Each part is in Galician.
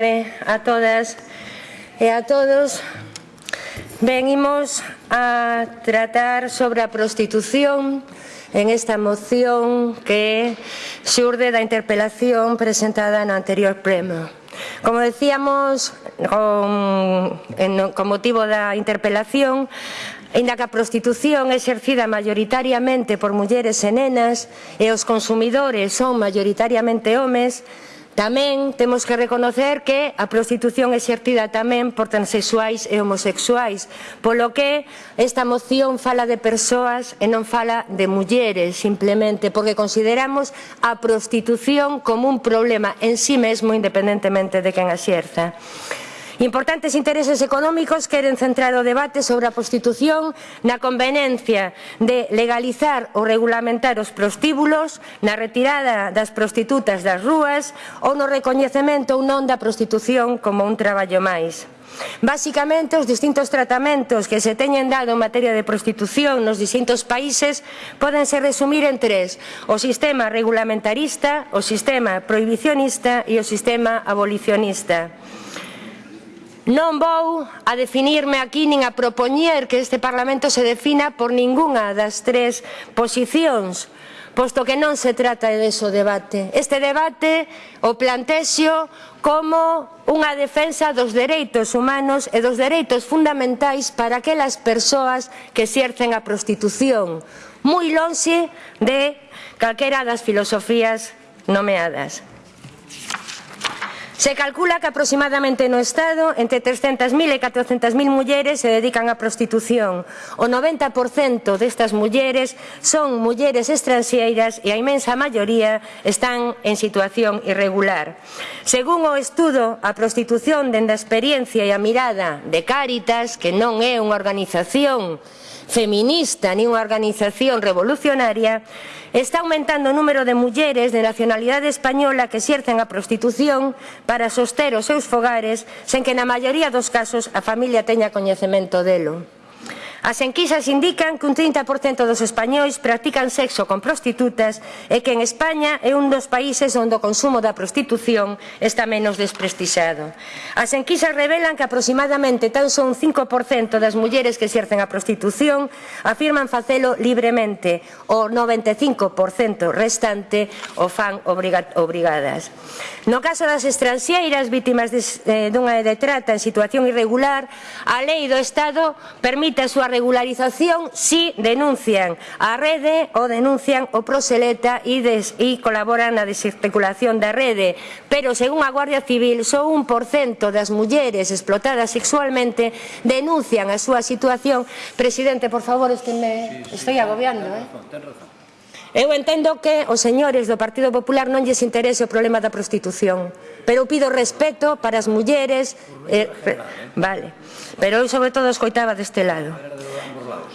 a todas e a todos venimos a tratar sobre a prostitución en esta moción que xurde da interpelación presentada no anterior pleno. Como decíamos, con, en, con motivo da interpelación, Ainda que a prostitución é exercida maioritariamente por mulleres e nenas e os consumidores son maioritariamente homes, Tamén temos que reconocer que a prostitución exertida tamén por transexuais e homosexuais, polo que esta moción fala de persoas e non fala de mulleres, simplemente porque consideramos a prostitución como un problema en sí mesmo independentemente de quen a xerza. Importantes intereses económicos queren centrar o debate sobre a prostitución na conveniencia de legalizar ou regulamentar os prostíbulos, na retirada das prostitutas das rúas ou no recoñecemento ou non da prostitución como un traballo máis. Básicamente, os distintos tratamentos que se teñen dado en materia de prostitución nos distintos países podense resumir en tres, o sistema regulamentarista, o sistema prohibicionista e o sistema abolicionista. Non vou a definirme aquí nin a propoñer que este Parlamento se defina por ningunha das tres posicións, posto que non se trata de eso debate. Este debate o plantexo como unha defensa dos dereitos humanos e dos dereitos fundamentais para aquelas persoas que exercen a prostitución, moi lonxe de calquera das filosofías nomeadas. Se calcula que aproximadamente no Estado entre 300.000 e 400.000 mulleres se dedican á prostitución. O 90% destas mulleres son mulleres estranxeiras e a imensa maioría están en situación irregular. Según o estudo, a prostitución dende a experiencia e a mirada de Cáritas, que non é unha organización feminista nin unha organización revolucionaria, está aumentando o número de mulleres de nacionalidade española que xercen a prostitución para soster os seus fogares sen que na maioría dos casos a familia teña coñecemento delo. As enquisas indican que un 30% dos españois practican sexo con prostitutas e que en España é un dos países onde o consumo da prostitución está menos desprestixado. As enquisas revelan que aproximadamente tan só un 5% das mulleres que exercen a prostitución afirman facelo libremente, o 95% restante o fan obrigadas. No caso das estranxeiras vítimas eh, dunha de trata en situación irregular, a lei do Estado permite a súa regularización si denuncian a rede ou denuncian o proseleta e, des, e colaboran na desarticulación da rede. Pero, según a Guardia Civil, só un por cento das mulleres explotadas sexualmente denuncian a súa situación. Presidente, por favor, es que me sí, sí, estoy agobiando. Ten eh. razón, ten razón. Eu entendo que os señores do Partido Popular non lles interese o problema da prostitución, pero pido respeto para as mulleres... Eh, vale, pero eu sobre todo escoitaba deste lado.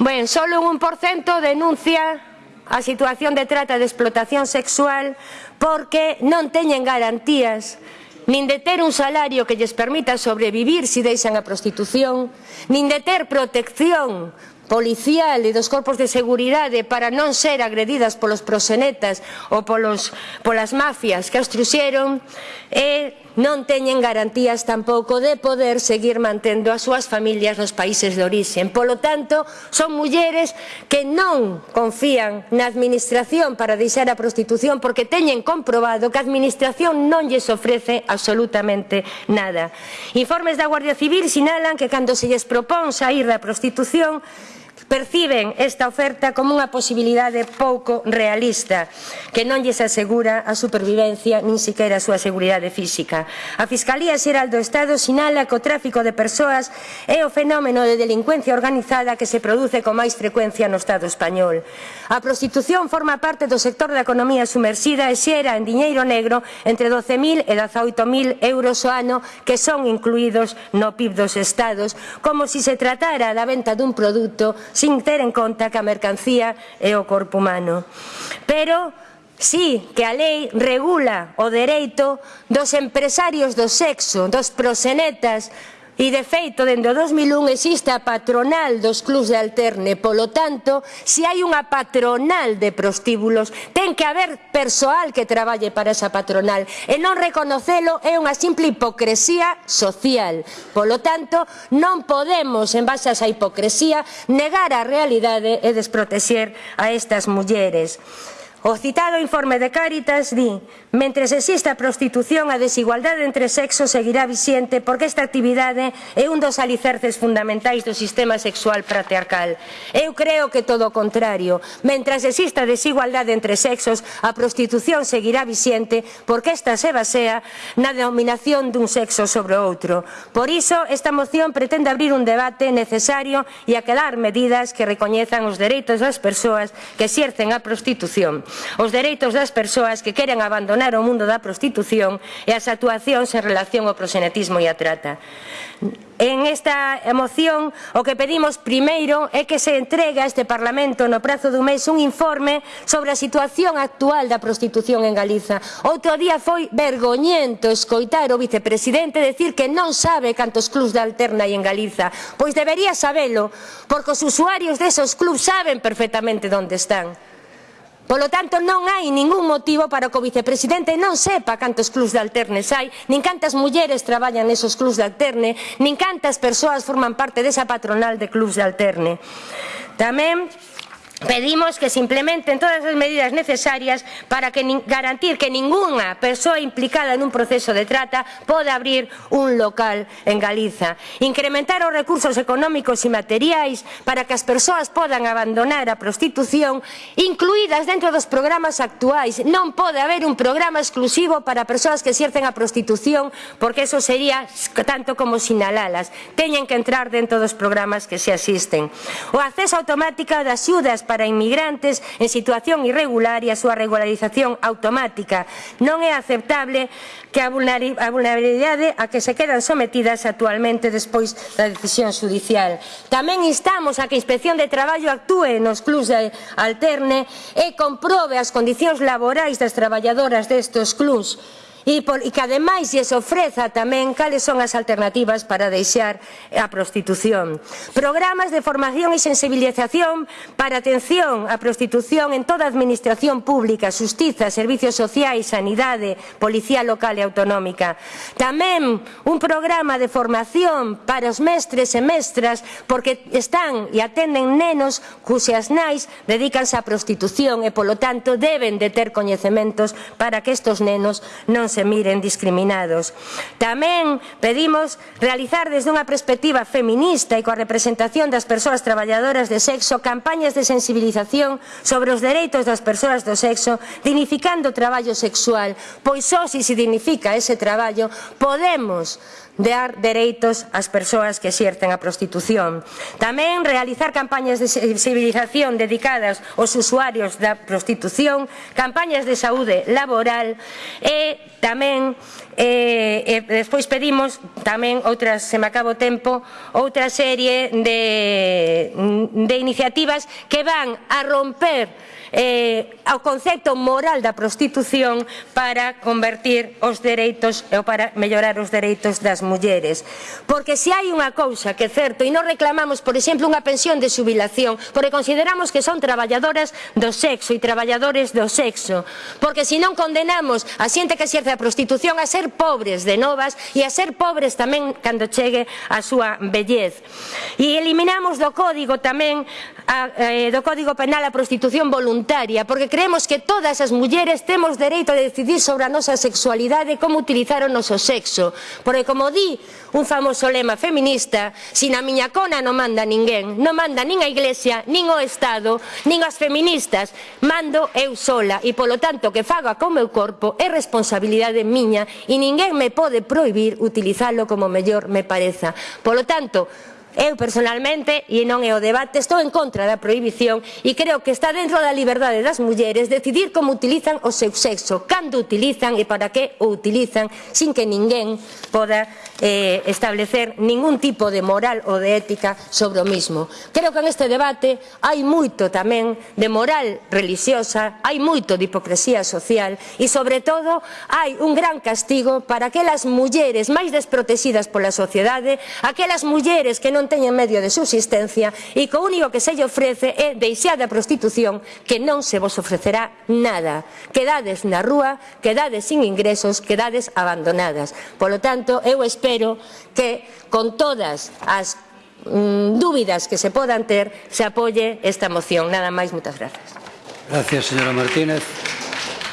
Ben, solo un 1% denuncia a situación de trata de explotación sexual porque non teñen garantías nin de ter un salario que lles permita sobrevivir se si deixan a prostitución, nin de ter protección policial e dos corpos de seguridade para non ser agredidas polos proxenetas ou polos, polas mafias que as truxeron e non teñen garantías tampouco de poder seguir mantendo as súas familias nos países de orixen. Polo tanto, son mulleres que non confían na administración para deixar a prostitución porque teñen comprobado que a administración non lles ofrece absolutamente nada. Informes da Guardia Civil sinalan que cando se lles propón sair da prostitución perciben esta oferta como unha posibilidade pouco realista que non lles asegura a supervivencia nin siquiera a súa seguridade física. A Fiscalía Xeral do Estado sinala que o tráfico de persoas é o fenómeno de delincuencia organizada que se produce con máis frecuencia no Estado español. A prostitución forma parte do sector da economía sumersida e xera en diñeiro negro entre 12.000 e 18.000 euros o ano que son incluídos no PIB dos Estados, como se si se tratara da venta dun produto sin ter en conta que a mercancía é o corpo humano. Pero Sí, que a lei regula o dereito dos empresarios do sexo, dos prosenetas, E, de feito, dende o 2001 existe a patronal dos clubs de alterne. Polo tanto, se hai unha patronal de prostíbulos, ten que haber persoal que traballe para esa patronal. E non reconocelo é unha simple hipocresía social. Polo tanto, non podemos, en base a esa hipocresía, negar a realidade e desprotexer a estas mulleres. O citado informe de Cáritas di mentres exista prostitución a desigualdade entre sexos seguirá vixente porque esta actividade é un dos alicerces fundamentais do sistema sexual patriarcal. Eu creo que todo o contrario. Mentras exista desigualdade entre sexos a prostitución seguirá vixente porque esta se basea na dominación dun sexo sobre o outro. Por iso, esta moción pretende abrir un debate necesario e aquelar medidas que recoñezan os dereitos das persoas que exercen a prostitución os dereitos das persoas que queren abandonar o mundo da prostitución e as actuacións en relación ao prosenetismo e a trata. En esta moción o que pedimos primeiro é que se entregue a este Parlamento no prazo dun mes un informe sobre a situación actual da prostitución en Galiza. Outro día foi vergoñento escoitar o vicepresidente decir que non sabe cantos clubs de alterna hai en Galiza. Pois debería sabelo, porque os usuarios desos clubs saben perfectamente onde están. Polo tanto, non hai ningún motivo para que o vicepresidente non sepa cantos clubs de alternes hai, nin cantas mulleres traballan nesos clubs de alterne, nin cantas persoas forman parte desa patronal de clubs de alterne. Tamén Pedimos que se implementen todas as medidas necesarias para que garantir que ninguna persoa implicada nun proceso de trata poda abrir un local en Galiza. Incrementar os recursos económicos e materiais para que as persoas podan abandonar a prostitución incluídas dentro dos programas actuais. Non pode haber un programa exclusivo para persoas que exercen a prostitución porque eso sería tanto como sinalalas. Teñen que entrar dentro dos programas que se asisten. O acceso automático das xudas para para inmigrantes en situación irregular e a súa regularización automática. Non é aceptable que a vulnerabilidade a que se quedan sometidas actualmente despois da decisión judicial. Tamén instamos a que a Inspección de Traballo actúe nos clubs de alterne e comprobe as condicións laborais das traballadoras destes clubs e, por, e que ademais lles ofreza tamén cales son as alternativas para deixar a prostitución. Programas de formación e sensibilización para atención á prostitución en toda a administración pública, justiza, servicios sociais, sanidade, policía local e autonómica. Tamén un programa de formación para os mestres e mestras porque están e atenden nenos cuxas nais dedícanse á prostitución e, polo tanto, deben de ter coñecementos para que estos nenos non se miren discriminados. Tamén pedimos realizar desde unha perspectiva feminista e coa representación das persoas traballadoras de sexo campañas de sensibilización sobre os dereitos das persoas do sexo, dignificando o traballo sexual, pois só se se dignifica ese traballo podemos dar dereitos ás persoas que exerten a prostitución. Tamén realizar campañas de sensibilización dedicadas aos usuarios da prostitución, campañas de saúde laboral e Tamén, eh, e despois pedimos tamén outras, se me acaba o tempo, outra serie de, de iniciativas que van a romper eh, ao concepto moral da prostitución para convertir os dereitos eh, ou para mellorar os dereitos das mulleres. Porque se hai unha cousa que é certo e non reclamamos, por exemplo, unha pensión de subilación, porque consideramos que son traballadoras do sexo e traballadores do sexo, porque se non condenamos a xente que xerce a prostitución a ser pobres de novas e a ser pobres tamén cando chegue a súa vellez. E eliminamos do código tamén a, eh, do código penal a prostitución voluntaria voluntaria, porque creemos que todas as mulleres temos dereito a decidir sobre a nosa sexualidade e como utilizar o noso sexo. Porque, como di un famoso lema feminista, sin a miña cona non manda ninguén, non manda nin a Iglesia, nin o Estado, nin as feministas, mando eu sola e, polo tanto, que faga co meu corpo é responsabilidade miña e ninguén me pode prohibir utilizalo como mellor me pareza. Polo tanto, Eu personalmente, e non é o debate, estou en contra da prohibición e creo que está dentro da liberdade das mulleres decidir como utilizan o seu sexo, cando utilizan e para que o utilizan sin que ninguén poda eh, establecer ningún tipo de moral ou de ética sobre o mismo. Creo que en este debate hai moito tamén de moral religiosa, hai moito de hipocresía social e sobre todo hai un gran castigo para aquelas mulleres máis desprotegidas pola sociedade, aquelas mulleres que non non teñen medio de subsistencia e co único que se lle ofrece é deixar a prostitución que non se vos ofrecerá nada. Quedades na rúa, quedades sin ingresos, quedades abandonadas. Polo tanto, eu espero que con todas as mm, dúbidas que se podan ter, se apoie esta moción. Nada máis, moitas grazas. Gracias, señora Martínez.